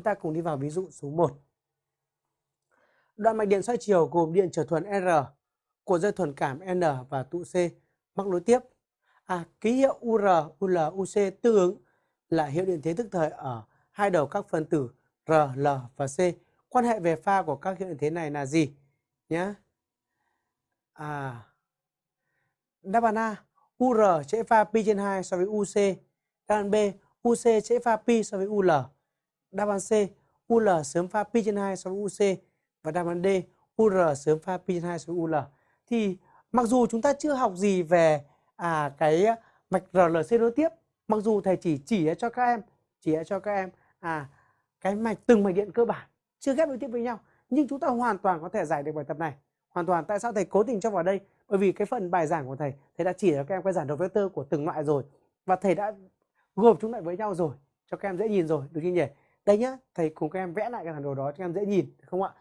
Chúng ta cùng đi vào ví dụ số 1. Đoạn mạch điện xoay chiều gồm điện trở thuần R, của dây thuần cảm N và tụ C mắc nối tiếp. À, ký hiệu UR, UL, UC tương ứng là hiệu điện thế tức thời ở hai đầu các phân tử R, L và C. Quan hệ về pha của các hiệu điện thế này là gì? Nhá. À, đáp án A, UR trễ pha pi trên 2 so với UC. Đáp án B, UC trễ pha pi so với UL. Đáp án C, UL sớm pha pi trên 2 so với UC và đáp án D, UR sớm pha pi trên 2 so với UL. Thì mặc dù chúng ta chưa học gì về à cái mạch RLC nối tiếp, mặc dù thầy chỉ chỉ cho các em, chỉ cho các em à cái mạch từng mạch điện cơ bản chưa ghép nối tiếp với nhau, nhưng chúng ta hoàn toàn có thể giải được bài tập này. Hoàn toàn tại sao thầy cố tình cho vào đây? Bởi vì cái phần bài giảng của thầy, thầy đã chỉ cho các em cái giản đồ vector của từng loại rồi và thầy đã gộp chúng lại với nhau rồi cho các em dễ nhìn rồi, được chưa nhỉ? Đây nhá, thầy cùng các em vẽ lại cái bản đồ đó cho các em dễ nhìn không ạ?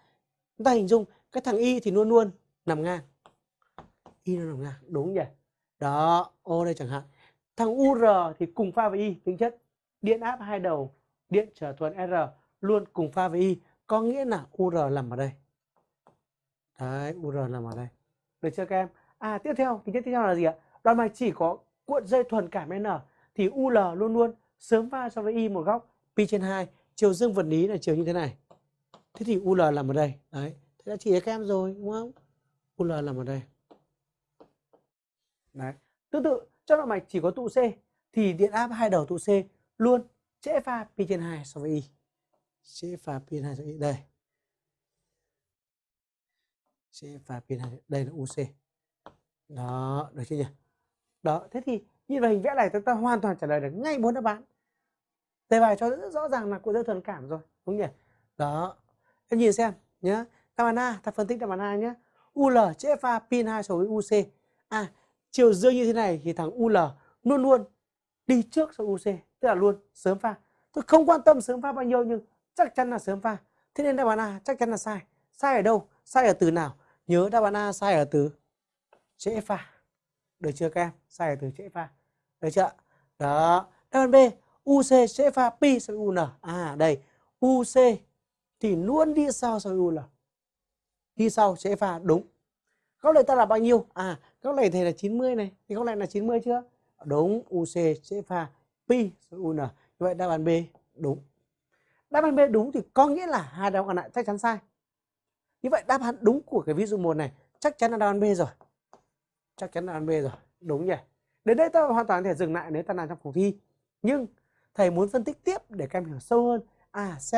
Chúng ta hình dung, cái thằng y thì luôn luôn nằm ngang. Y nó nằm ngang, đúng nhỉ? Đó, ô đây chẳng hạn. Thằng ur thì cùng pha với y, tính chất. Điện áp hai đầu, điện trở thuần r, luôn cùng pha với y. Có nghĩa là ur nằm ở đây. Đấy ur nằm ở đây. Được chưa các em? À tiếp theo, tính chất tiếp theo là gì ạ? Đoạn mạch chỉ có cuộn dây thuần cảm n, thì ul luôn luôn sớm pha so với y một góc, pi trên 2 chiều dương vật lý là chiều như thế này. Thế thì ul nằm ở đây. Đấy. Thế đã chỉ cho các em rồi đúng không? Ul nằm ở đây. Đấy. Tương tự trong động mạch chỉ có tụ c thì điện áp hai đầu tụ c luôn. Trễ pha pi trên hai so với y trễ pha pi trên hai so với y đây. Trễ pha pi trên hai, đây là uc đó được chưa nhỉ? Đó thế thì nhìn vào hình vẽ này chúng ta hoàn toàn trả lời được ngay bốn đáp án đề bài cho rất rõ ràng là cụ dây thuần cảm rồi, đúng nhỉ? Đó, em nhìn xem nhé đáp án A ta phân tích đáp án A nhé UL chữ pha pin 2 so với UC à chiều dương như thế này thì thằng UL luôn luôn đi trước so với UC tức là luôn sớm pha. Tôi không quan tâm sớm pha bao nhiêu nhưng chắc chắn là sớm pha. Thế nên đáp án A chắc chắn là sai. Sai ở đâu? Sai ở từ nào? Nhớ đáp án A sai ở từ chữ pha được chưa các em? Sai ở từ chữ pha được chưa đó, đáp án B. UC sẽ pha pi so với UN. À đây, UC thì luôn đi sau so với UN. Đi sau sẽ pha đúng. Góc này ta là bao nhiêu? À, góc này thì là 90 này, thì góc này là 90 chưa? Đúng, UC sẽ pha pi so với UN. Như vậy đáp án B đúng. Đáp án B đúng thì có nghĩa là hai đáp án còn lại chắc chắn sai. Như vậy đáp án đúng của cái ví dụ 1 này chắc chắn là đáp án B rồi. Chắc chắn là đáp án B rồi. Đúng nhỉ? Đến đây ta hoàn toàn có thể dừng lại nếu ta làm trong phòng thi. Nhưng thầy muốn phân tích tiếp để các em hiểu sâu hơn. À xem